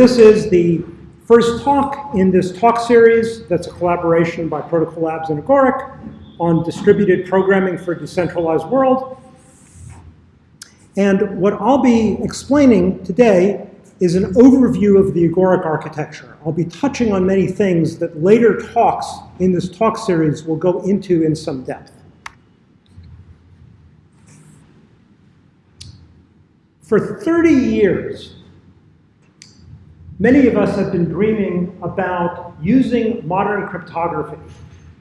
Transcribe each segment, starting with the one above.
this is the first talk in this talk series that's a collaboration by Protocol Labs and Agoric on distributed programming for a decentralized world. And what I'll be explaining today is an overview of the Agoric architecture. I'll be touching on many things that later talks in this talk series will go into in some depth. For 30 years, many of us have been dreaming about using modern cryptography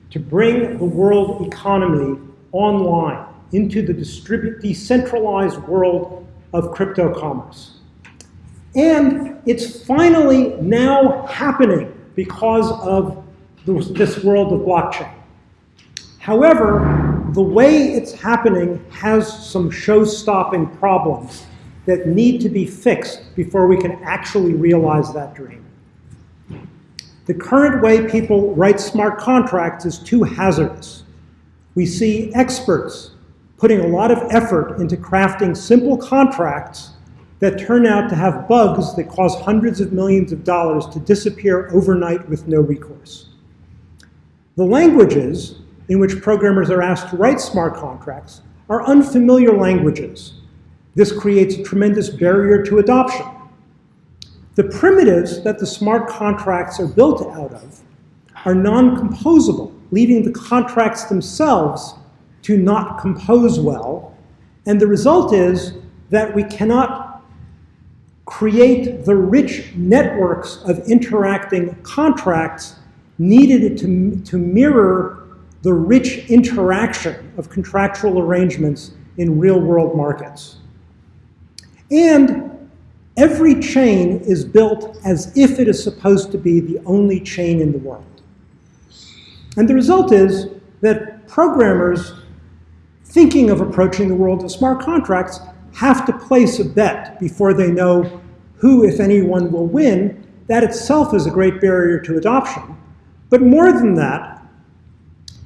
to bring the world economy online into the decentralized world of crypto commerce. And it's finally now happening because of this world of blockchain. However, the way it's happening has some show-stopping problems that need to be fixed before we can actually realize that dream. The current way people write smart contracts is too hazardous. We see experts putting a lot of effort into crafting simple contracts that turn out to have bugs that cause hundreds of millions of dollars to disappear overnight with no recourse. The languages in which programmers are asked to write smart contracts are unfamiliar languages. This creates a tremendous barrier to adoption. The primitives that the smart contracts are built out of are non-composable, leaving the contracts themselves to not compose well. And the result is that we cannot create the rich networks of interacting contracts needed to, to mirror the rich interaction of contractual arrangements in real world markets. And every chain is built as if it is supposed to be the only chain in the world. And the result is that programmers thinking of approaching the world of smart contracts have to place a bet before they know who, if anyone, will win, that itself is a great barrier to adoption. But more than that,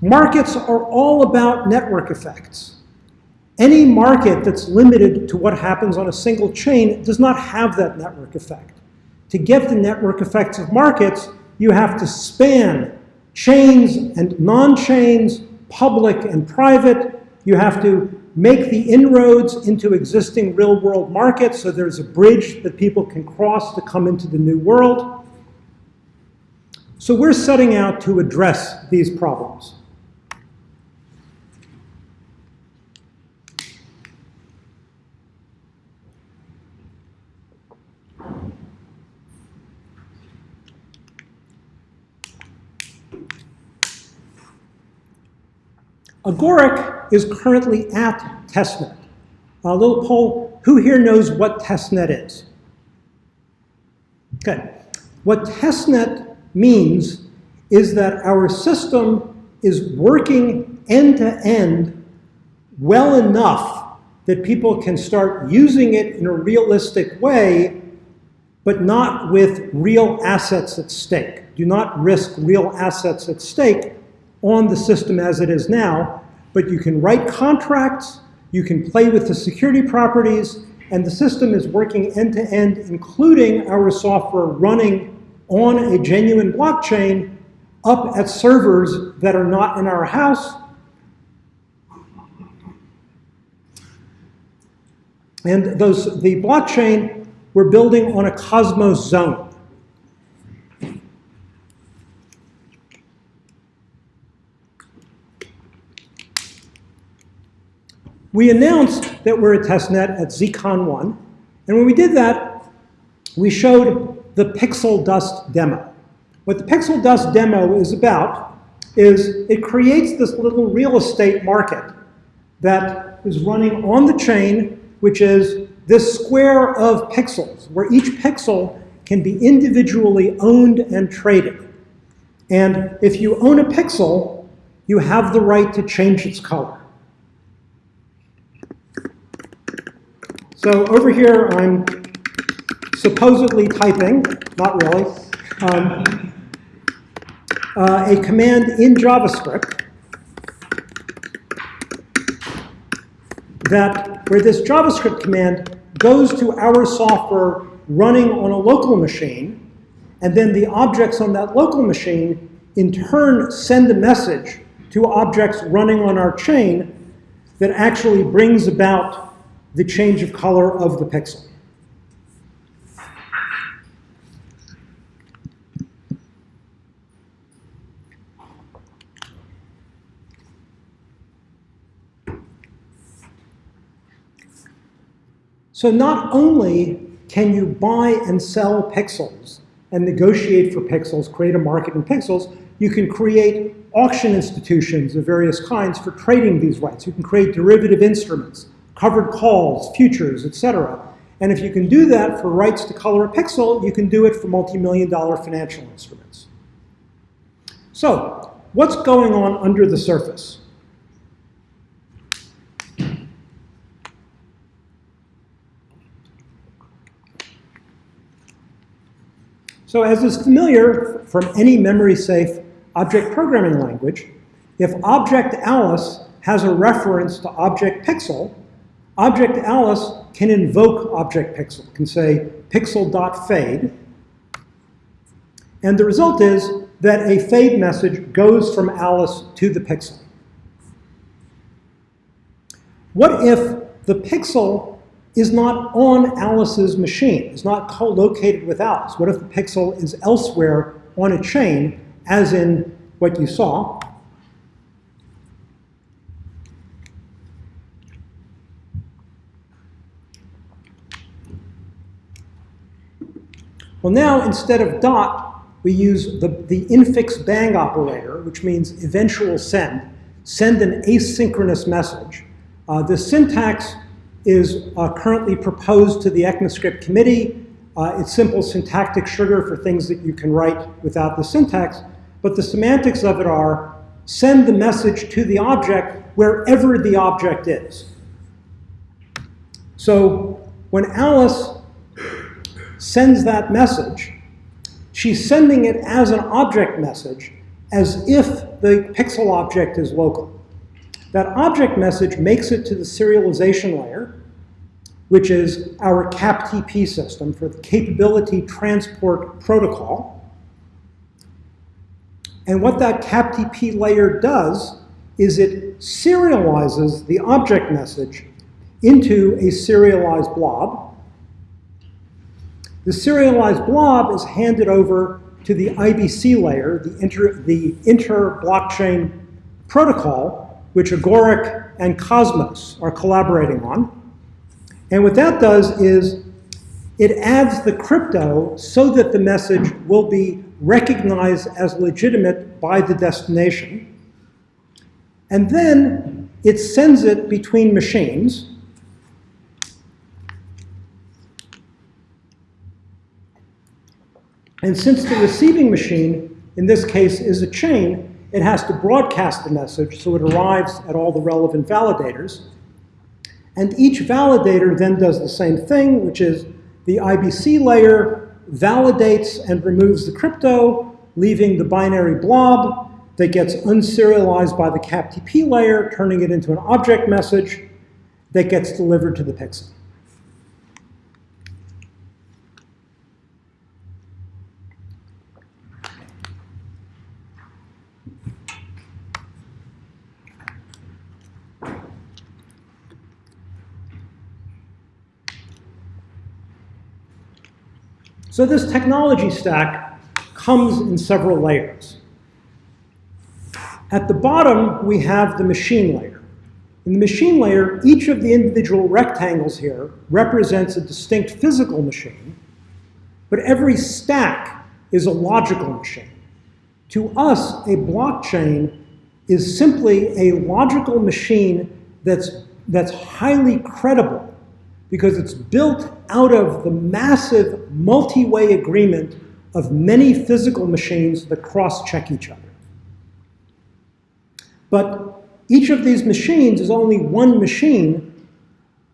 markets are all about network effects. Any market that's limited to what happens on a single chain does not have that network effect. To get the network effects of markets, you have to span chains and non-chains, public and private. You have to make the inroads into existing real world markets so there's a bridge that people can cross to come into the new world. So we're setting out to address these problems. Agoric is currently at testnet. A little poll, who here knows what testnet is? Okay. What testnet means is that our system is working end to end well enough that people can start using it in a realistic way, but not with real assets at stake. Do not risk real assets at stake on the system as it is now, but you can write contracts, you can play with the security properties, and the system is working end-to-end, -end, including our software running on a genuine blockchain up at servers that are not in our house. And those, the blockchain we're building on a Cosmos zone. We announced that we're a testnet at ZCon 1, and when we did that, we showed the Pixel Dust demo. What the Pixel Dust demo is about is it creates this little real estate market that is running on the chain, which is this square of pixels, where each pixel can be individually owned and traded. And if you own a pixel, you have the right to change its color. So over here, I'm supposedly typing, not really, um, uh, a command in JavaScript that where this JavaScript command goes to our software running on a local machine, and then the objects on that local machine in turn send a message to objects running on our chain that actually brings about the change of color of the pixel. So not only can you buy and sell pixels and negotiate for pixels, create a market in pixels, you can create auction institutions of various kinds for trading these rights. You can create derivative instruments, covered calls, futures, etc. And if you can do that for rights to color a pixel, you can do it for multi-million dollar financial instruments. So what's going on under the surface? So as is familiar from any memory-safe object programming language, if object Alice has a reference to object pixel, object Alice can invoke object pixel, can say pixel.fade, and the result is that a fade message goes from Alice to the pixel. What if the pixel is not on Alice's machine, is not co-located with Alice? What if the pixel is elsewhere on a chain, as in what you saw? Well, now instead of dot, we use the, the infix bang operator, which means eventual send, send an asynchronous message. Uh, the syntax is uh, currently proposed to the ECMAScript committee. Uh, it's simple syntactic sugar for things that you can write without the syntax, but the semantics of it are send the message to the object wherever the object is. So when Alice sends that message, she's sending it as an object message as if the pixel object is local. That object message makes it to the serialization layer, which is our CAPTP system for the Capability Transport Protocol. And what that CAPTP layer does is it serializes the object message into a serialized blob. The serialized blob is handed over to the IBC layer, the inter, the inter-blockchain protocol, which Agoric and Cosmos are collaborating on. And what that does is it adds the crypto so that the message will be recognized as legitimate by the destination. And then it sends it between machines. And since the receiving machine, in this case, is a chain, it has to broadcast the message so it arrives at all the relevant validators. And each validator then does the same thing, which is the IBC layer validates and removes the crypto, leaving the binary blob that gets unserialized by the CAPTP layer, turning it into an object message that gets delivered to the pixel. So this technology stack comes in several layers. At the bottom, we have the machine layer. In the machine layer, each of the individual rectangles here represents a distinct physical machine, but every stack is a logical machine. To us, a blockchain is simply a logical machine that's, that's highly credible because it's built out of the massive multi-way agreement of many physical machines that cross-check each other. But each of these machines is only one machine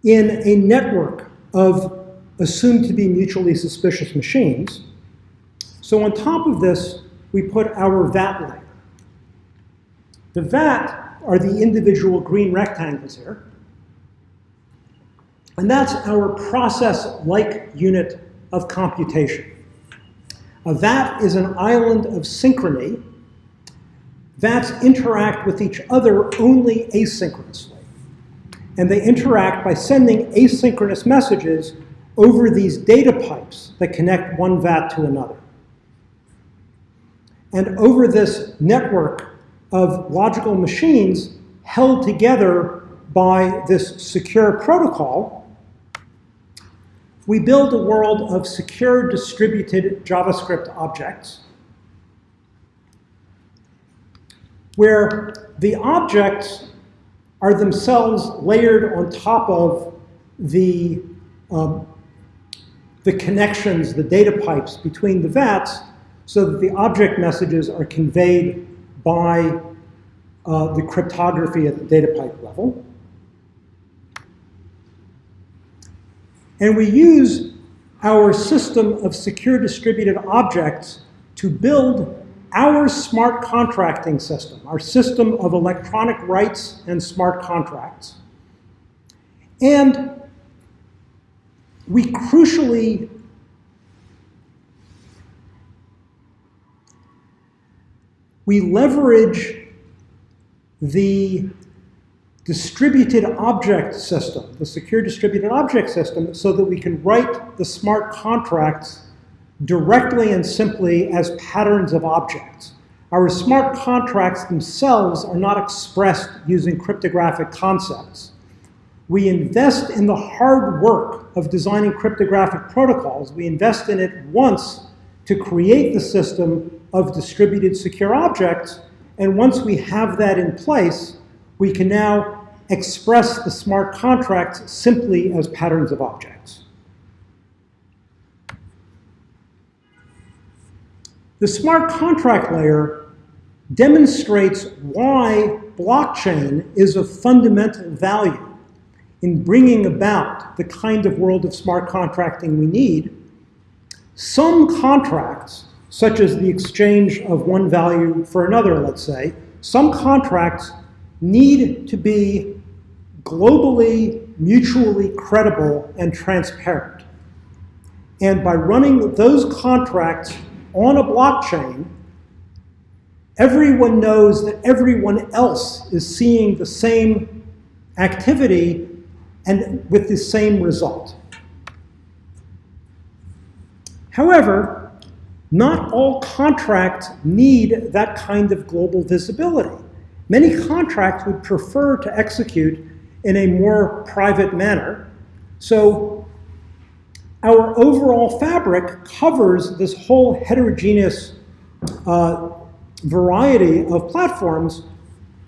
in a network of assumed to be mutually suspicious machines. So on top of this, we put our VAT layer. The VAT are the individual green rectangles here. And that's our process-like unit of computation. Uh, A vat is an island of synchrony. Vats interact with each other only asynchronously. And they interact by sending asynchronous messages over these data pipes that connect one vat to another. And over this network of logical machines held together by this secure protocol, we build a world of secure distributed JavaScript objects where the objects are themselves layered on top of the, um, the connections, the data pipes between the vats, so that the object messages are conveyed by uh, the cryptography at the data pipe level. And we use our system of secure distributed objects to build our smart contracting system, our system of electronic rights and smart contracts. And we crucially we leverage the distributed object system, the secure distributed object system, so that we can write the smart contracts directly and simply as patterns of objects. Our smart contracts themselves are not expressed using cryptographic concepts. We invest in the hard work of designing cryptographic protocols. We invest in it once to create the system of distributed secure objects, and once we have that in place, we can now express the smart contracts simply as patterns of objects. The smart contract layer demonstrates why blockchain is of fundamental value in bringing about the kind of world of smart contracting we need. Some contracts, such as the exchange of one value for another, let's say, some contracts need to be globally, mutually credible and transparent. And by running those contracts on a blockchain, everyone knows that everyone else is seeing the same activity and with the same result. However, not all contracts need that kind of global visibility. Many contracts would prefer to execute in a more private manner. So our overall fabric covers this whole heterogeneous uh, variety of platforms.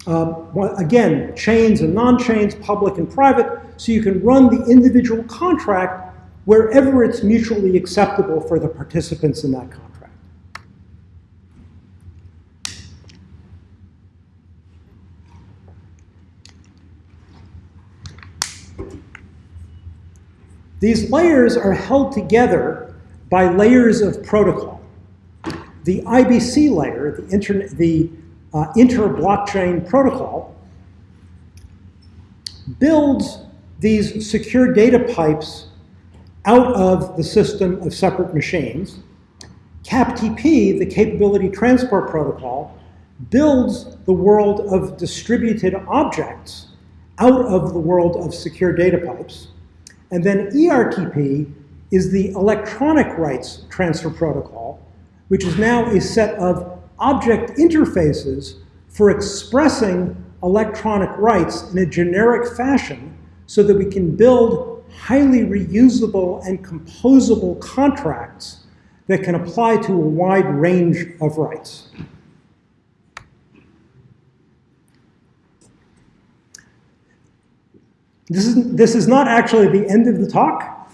Uh, again, chains and non-chains, public and private, so you can run the individual contract wherever it's mutually acceptable for the participants in that contract. These layers are held together by layers of protocol. The IBC layer, the, inter, the uh, inter-blockchain protocol, builds these secure data pipes out of the system of separate machines. CAPTP, the Capability Transport Protocol, builds the world of distributed objects out of the world of secure data pipes. And then ERTP is the electronic rights transfer protocol, which is now a set of object interfaces for expressing electronic rights in a generic fashion so that we can build highly reusable and composable contracts that can apply to a wide range of rights. This is, this is not actually the end of the talk.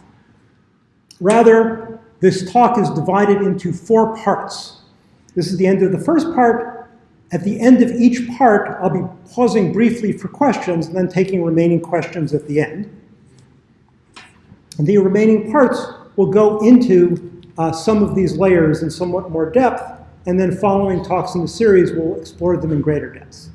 Rather, this talk is divided into four parts. This is the end of the first part. At the end of each part, I'll be pausing briefly for questions and then taking remaining questions at the end. And the remaining parts will go into uh, some of these layers in somewhat more depth, and then following talks in the series, we'll explore them in greater depth.